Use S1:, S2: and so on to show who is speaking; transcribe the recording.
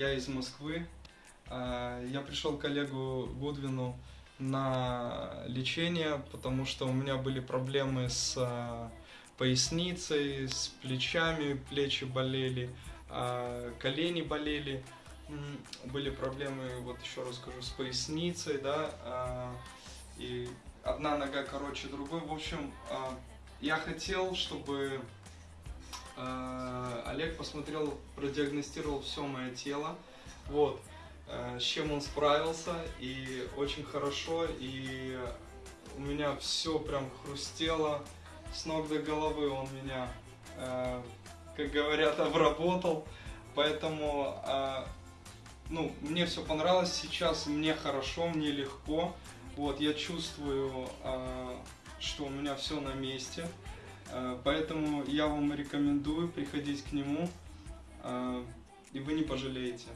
S1: Я из Москвы. А, Я пришел к Олегу Гудвину на лечение, потому что у меня были проблемы с а, поясницей, с плечами, плечи болели, а, колени болели. Были проблемы, вот еще раз скажу, с поясницей, да, и одна нога короче другой. В общем, я хотел, чтобы Олег посмотрел, продиагностировал все мое тело, вот, э, с чем он справился, и очень хорошо, и у меня все прям хрустело, с ног до головы он меня, э, как говорят, обработал, поэтому, э, ну, мне все понравилось, сейчас мне хорошо, мне легко, вот, я чувствую, что у меня все на месте, Поэтому я вам рекомендую приходить к нему, э, и вы не пожалеете.